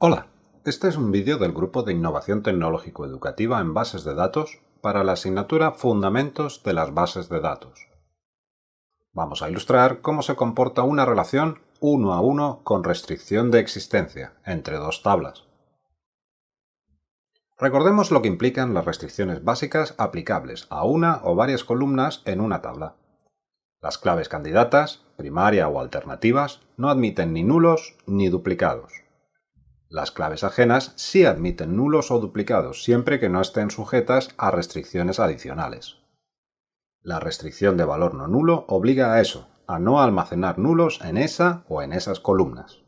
Hola, este es un vídeo del Grupo de Innovación Tecnológico-Educativa en Bases de Datos para la asignatura Fundamentos de las Bases de Datos. Vamos a ilustrar cómo se comporta una relación uno a uno con restricción de existencia entre dos tablas. Recordemos lo que implican las restricciones básicas aplicables a una o varias columnas en una tabla. Las claves candidatas, primaria o alternativas, no admiten ni nulos ni duplicados. Las claves ajenas sí admiten nulos o duplicados, siempre que no estén sujetas a restricciones adicionales. La restricción de valor no nulo obliga a eso, a no almacenar nulos en esa o en esas columnas.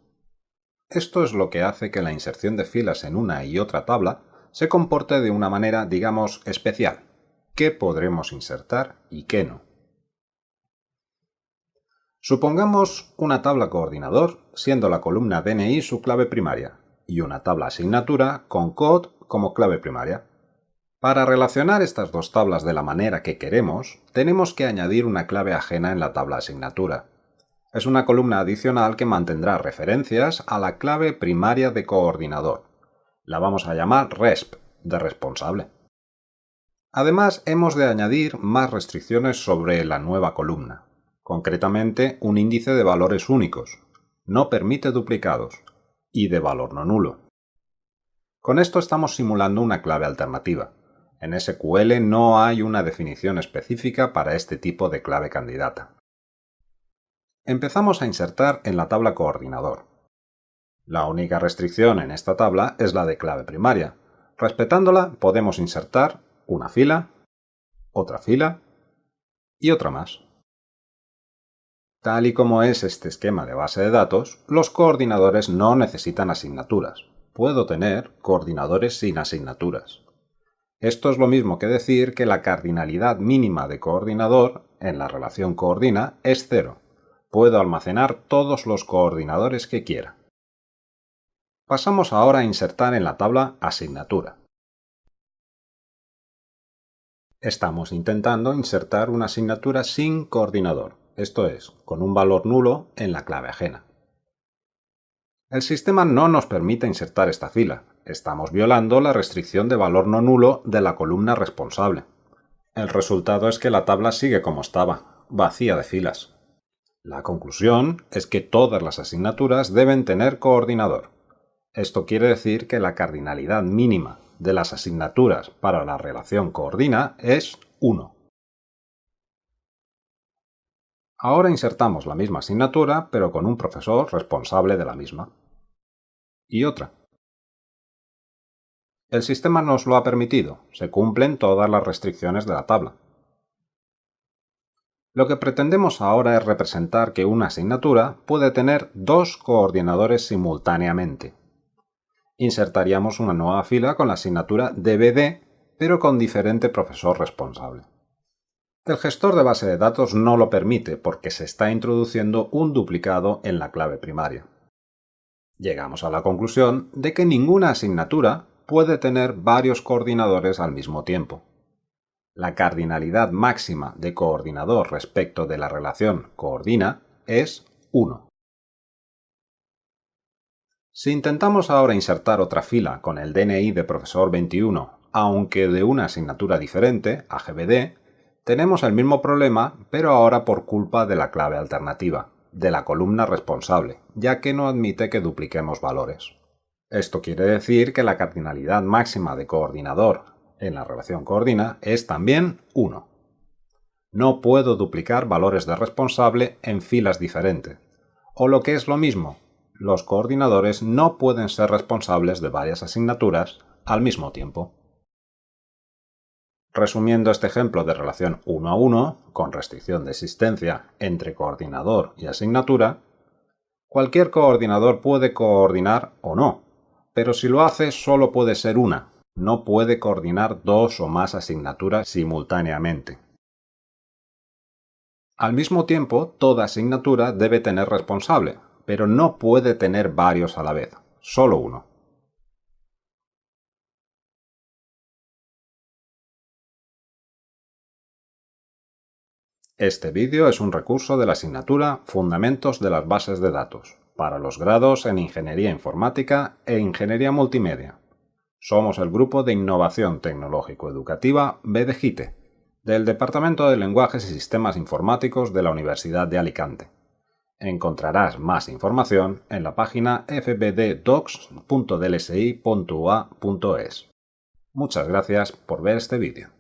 Esto es lo que hace que la inserción de filas en una y otra tabla se comporte de una manera, digamos, especial. ¿Qué podremos insertar y qué no? Supongamos una tabla coordinador, siendo la columna DNI su clave primaria, y una tabla asignatura con code como clave primaria. Para relacionar estas dos tablas de la manera que queremos, tenemos que añadir una clave ajena en la tabla asignatura. Es una columna adicional que mantendrá referencias a la clave primaria de coordinador. La vamos a llamar resp, de responsable. Además, hemos de añadir más restricciones sobre la nueva columna, concretamente un índice de valores únicos. No permite duplicados, y de valor no nulo. Con esto estamos simulando una clave alternativa. En SQL no hay una definición específica para este tipo de clave candidata. Empezamos a insertar en la tabla coordinador. La única restricción en esta tabla es la de clave primaria. Respetándola podemos insertar una fila, otra fila y otra más. Tal y como es este esquema de base de datos, los coordinadores no necesitan asignaturas. Puedo tener coordinadores sin asignaturas. Esto es lo mismo que decir que la cardinalidad mínima de coordinador en la relación coordina es cero. Puedo almacenar todos los coordinadores que quiera. Pasamos ahora a insertar en la tabla asignatura. Estamos intentando insertar una asignatura sin coordinador, esto es, con un valor nulo en la clave ajena. El sistema no nos permite insertar esta fila, estamos violando la restricción de valor no nulo de la columna responsable. El resultado es que la tabla sigue como estaba, vacía de filas. La conclusión es que todas las asignaturas deben tener coordinador. Esto quiere decir que la cardinalidad mínima de las asignaturas para la relación coordina es 1. Ahora insertamos la misma asignatura, pero con un profesor responsable de la misma. Y otra. El sistema nos lo ha permitido, se cumplen todas las restricciones de la tabla. Lo que pretendemos ahora es representar que una asignatura puede tener dos coordinadores simultáneamente insertaríamos una nueva fila con la asignatura DVD, pero con diferente profesor responsable. El gestor de base de datos no lo permite porque se está introduciendo un duplicado en la clave primaria. Llegamos a la conclusión de que ninguna asignatura puede tener varios coordinadores al mismo tiempo. La cardinalidad máxima de coordinador respecto de la relación coordina es 1. Si intentamos ahora insertar otra fila con el DNI de profesor 21, aunque de una asignatura diferente, AGBD, tenemos el mismo problema, pero ahora por culpa de la clave alternativa, de la columna responsable, ya que no admite que dupliquemos valores. Esto quiere decir que la cardinalidad máxima de coordinador en la relación coordina es también 1. No puedo duplicar valores de responsable en filas diferentes. O lo que es lo mismo, los coordinadores no pueden ser responsables de varias asignaturas al mismo tiempo. Resumiendo este ejemplo de relación 1 a 1, con restricción de existencia entre coordinador y asignatura, cualquier coordinador puede coordinar o no, pero si lo hace solo puede ser una, no puede coordinar dos o más asignaturas simultáneamente. Al mismo tiempo, toda asignatura debe tener responsable, pero no puede tener varios a la vez, solo uno. Este vídeo es un recurso de la asignatura Fundamentos de las bases de datos, para los grados en Ingeniería Informática e Ingeniería Multimedia. Somos el Grupo de Innovación Tecnológico-Educativa BDGITE, del Departamento de Lenguajes y Sistemas Informáticos de la Universidad de Alicante. Encontrarás más información en la página fbddocs.dlsi.ua.es. Muchas gracias por ver este vídeo.